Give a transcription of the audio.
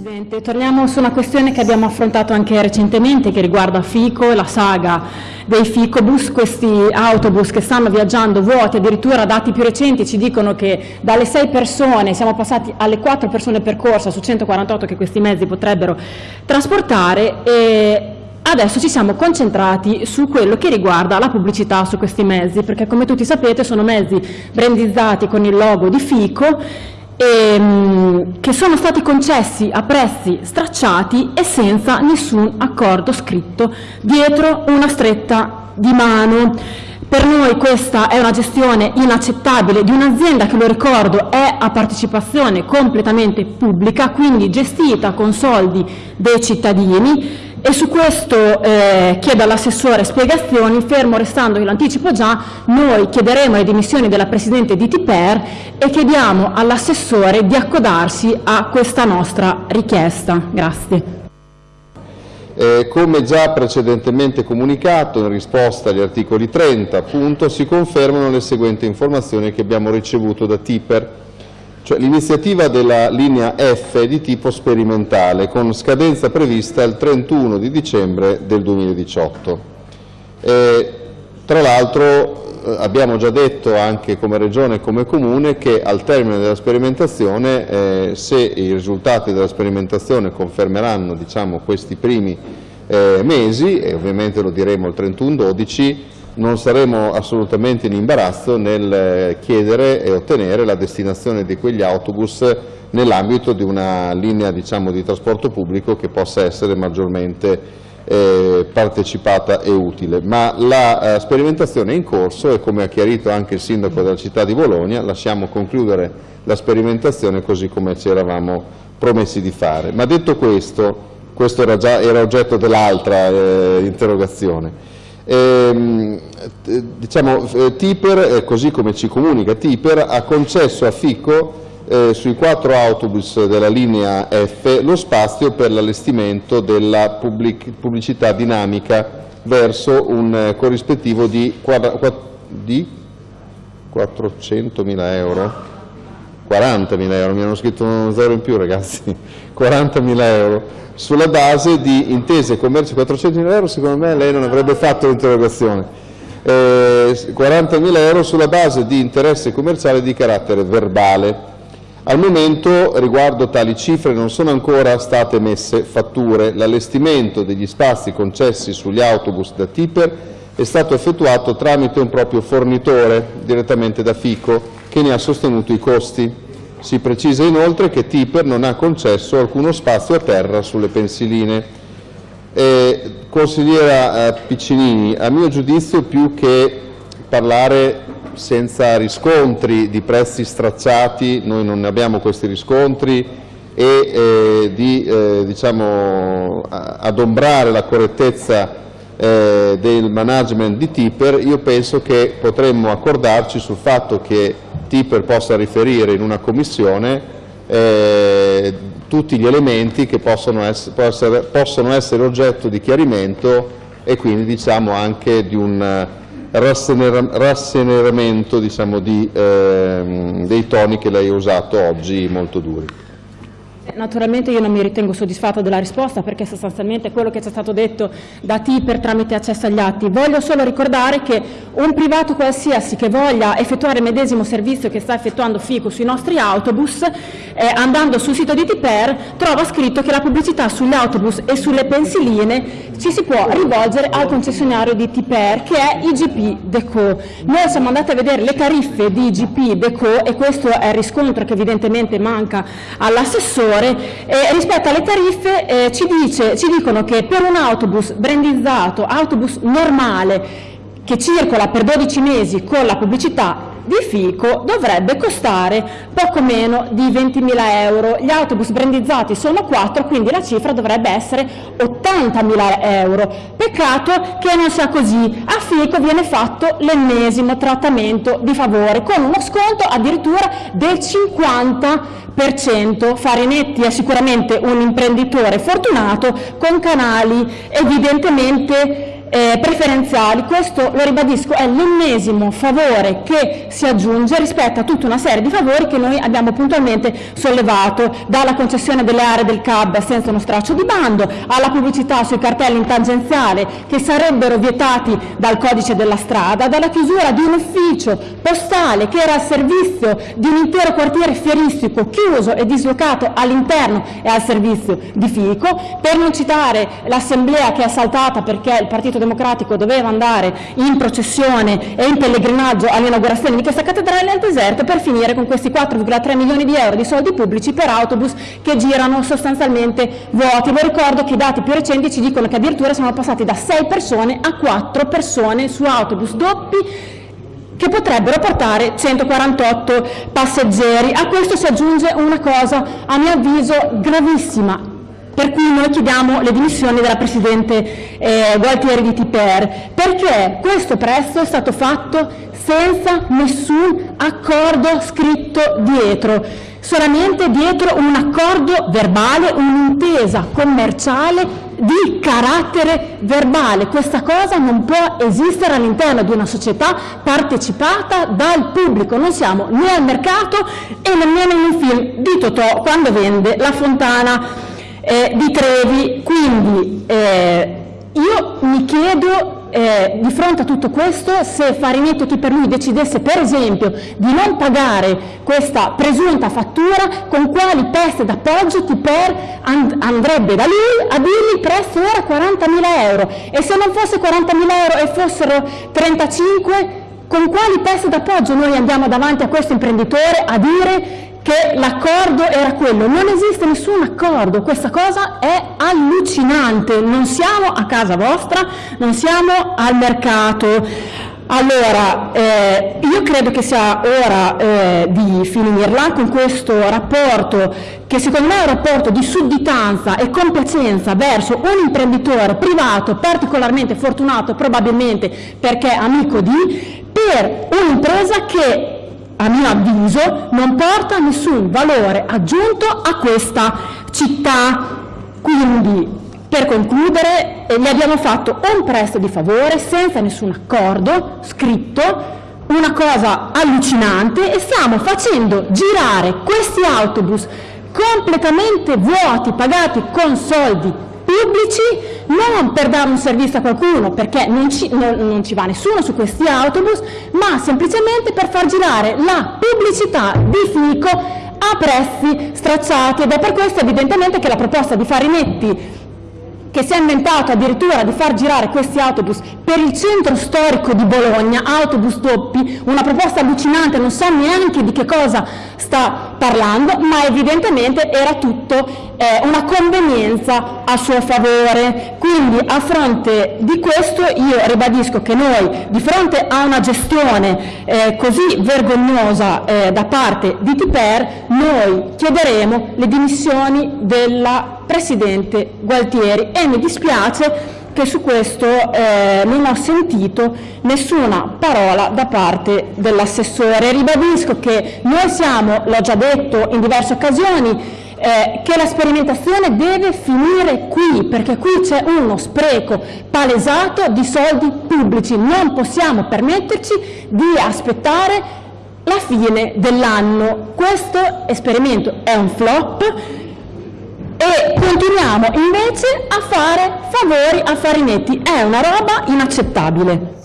Presidente, torniamo su una questione che abbiamo affrontato anche recentemente che riguarda FICO, la saga dei FICObus, questi autobus che stanno viaggiando vuoti, addirittura dati più recenti ci dicono che dalle 6 persone siamo passati alle 4 persone percorsa su 148 che questi mezzi potrebbero trasportare e Adesso ci siamo concentrati su quello che riguarda la pubblicità su questi mezzi, perché come tutti sapete sono mezzi brandizzati con il logo di FICO ehm, che sono stati concessi a prezzi stracciati e senza nessun accordo scritto, dietro una stretta di mano. Per noi questa è una gestione inaccettabile di un'azienda che, lo ricordo, è a partecipazione completamente pubblica, quindi gestita con soldi dei cittadini, e su questo eh, chiedo all'assessore spiegazioni, fermo restando che lo anticipo già, noi chiederemo le dimissioni della Presidente di Tiper e chiediamo all'assessore di accodarsi a questa nostra richiesta. Grazie. Eh, come già precedentemente comunicato in risposta agli articoli 30 appunto, si confermano le seguenti informazioni che abbiamo ricevuto da Tiper cioè l'iniziativa della linea F di tipo sperimentale, con scadenza prevista il 31 di dicembre del 2018. E, tra l'altro eh, abbiamo già detto anche come Regione e come Comune che al termine della sperimentazione, eh, se i risultati della sperimentazione confermeranno diciamo, questi primi eh, mesi, e ovviamente lo diremo il 31-12, non saremo assolutamente in imbarazzo nel eh, chiedere e ottenere la destinazione di quegli autobus nell'ambito di una linea diciamo, di trasporto pubblico che possa essere maggiormente eh, partecipata e utile. Ma la eh, sperimentazione è in corso e come ha chiarito anche il Sindaco della città di Bologna lasciamo concludere la sperimentazione così come ci eravamo promessi di fare. Ma detto questo, questo era già era oggetto dell'altra eh, interrogazione, Ehm, diciamo, eh, Tiper, eh, così come ci comunica Tiper, ha concesso a FICO eh, sui quattro autobus della linea F lo spazio per l'allestimento della pubblic pubblicità dinamica verso un eh, corrispettivo di, di 400.000 euro 40.000 euro, mi hanno scritto uno zero in più ragazzi, 40.000 euro, sulla base di intese commerciali, 400.000 euro secondo me lei non avrebbe fatto l'interrogazione, eh, 40.000 euro sulla base di interesse commerciale di carattere verbale. Al momento riguardo tali cifre non sono ancora state emesse fatture, l'allestimento degli spazi concessi sugli autobus da Tipper è stato effettuato tramite un proprio fornitore direttamente da FICO che ne ha sostenuto i costi. Si precisa inoltre che Tipper non ha concesso alcuno spazio a terra sulle pensiline. Eh, consigliera Piccinini, a mio giudizio più che parlare senza riscontri di prezzi stracciati, noi non ne abbiamo questi riscontri, e eh, di eh, diciamo, adombrare la correttezza eh, del management di Tipper, io penso che potremmo accordarci sul fatto che Tipper possa riferire in una commissione eh, tutti gli elementi che possono essere, possono essere, oggetto di chiarimento e quindi diciamo anche di un rasseneramento diciamo, di, eh, dei toni che lei ha usato oggi molto duri. Naturalmente io non mi ritengo soddisfatta della risposta perché sostanzialmente quello che ci è stato detto da TIPER tramite accesso agli atti. Voglio solo ricordare che un privato qualsiasi che voglia effettuare il medesimo servizio che sta effettuando FICO sui nostri autobus, eh, andando sul sito di TIPER trova scritto che la pubblicità sugli autobus e sulle pensiline ci si può rivolgere al concessionario di TIPER che è IGP Deco. Noi siamo andati a vedere le tariffe di IGP Deco e questo è il riscontro che evidentemente manca all'assessore Maggiore eh, rispetto alle tariffe eh, ci, dice, ci dicono che per un autobus brandizzato, autobus normale, che circola per 12 mesi con la pubblicità di FICO dovrebbe costare poco meno di 20.000 euro. Gli autobus brandizzati sono 4, quindi la cifra dovrebbe essere 80.000 euro. Peccato che non sia così. A FICO viene fatto l'ennesimo trattamento di favore, con uno sconto addirittura del 50%. Farinetti è sicuramente un imprenditore fortunato con canali evidentemente eh, preferenziali, questo lo ribadisco è l'ennesimo favore che si aggiunge rispetto a tutta una serie di favori che noi abbiamo puntualmente sollevato, dalla concessione delle aree del CAB senza uno straccio di bando, alla pubblicità sui cartelli in tangenziale che sarebbero vietati dal codice della strada, dalla chiusura di un ufficio postale che era al servizio di un intero quartiere fieristico chiuso e dislocato all'interno e al servizio di Fico, per non citare l'assemblea che è saltata perché il Partito Democratico doveva andare in processione e in pellegrinaggio all'inaugurazione di questa cattedrale al deserto per finire con questi 4,3 milioni di euro di soldi pubblici per autobus che girano sostanzialmente vuoti. Vi ricordo che i dati più recenti ci dicono che addirittura siamo passati da 6 persone a 4 persone su autobus doppi che potrebbero portare 148 passeggeri. A questo si aggiunge una cosa, a mio avviso, gravissima, per cui noi chiediamo le dimissioni della Presidente eh, Gualtieri di Tiper, perché questo prezzo è stato fatto senza nessun accordo scritto dietro, solamente dietro un accordo verbale, un'intesa commerciale di carattere verbale. Questa cosa non può esistere all'interno di una società partecipata dal pubblico. Non siamo né al mercato e nemmeno in un film di Totò quando vende la fontana eh, di Trevi. Quindi eh, io mi chiedo eh, di fronte a tutto questo se Farinetti chi per lui decidesse per esempio di non pagare questa presunta fattura con quali peste d'appoggio Tiper and andrebbe da lui a dirgli il prezzo era 40.000 euro e se non fosse 40.000 euro e fossero 35 con quali peste d'appoggio noi andiamo davanti a questo imprenditore a dire che l'accordo era quello, non esiste nessun accordo, questa cosa è allucinante, non siamo a casa vostra, non siamo al mercato. Allora, eh, io credo che sia ora eh, di finirla con questo rapporto che secondo me è un rapporto di sudditanza e compiacenza verso un imprenditore privato particolarmente fortunato probabilmente perché amico di, per un'impresa che a mio avviso, non porta nessun valore aggiunto a questa città. Quindi, per concludere, eh, gli abbiamo fatto un prestito di favore senza nessun accordo scritto, una cosa allucinante e stiamo facendo girare questi autobus completamente vuoti, pagati con soldi pubblici non per dare un servizio a qualcuno perché non ci, non, non ci, va nessuno su questi autobus ma semplicemente per far girare la pubblicità di Fico a prezzi stracciati. Ed è per questo evidentemente che la proposta di Farinetti che si è inventato addirittura di far girare questi autobus per il centro storico di Bologna, autobus doppi, una proposta allucinante, non so neanche di che cosa sta parlando, ma evidentemente era tutto eh, una convenienza a suo favore. Quindi a fronte di questo io ribadisco che noi di fronte a una gestione eh, così vergognosa eh, da parte di Tiper, noi chiederemo le dimissioni della Presidente Gualtieri e mi dispiace che su questo eh, non ho sentito nessuna parola da parte dell'assessore. Ribadisco che noi siamo, l'ho già detto in diverse occasioni, eh, che la sperimentazione deve finire qui, perché qui c'è uno spreco palesato di soldi pubblici. Non possiamo permetterci di aspettare la fine dell'anno. Questo esperimento è un flop, e continuiamo invece a fare favori a Farinetti. È una roba inaccettabile.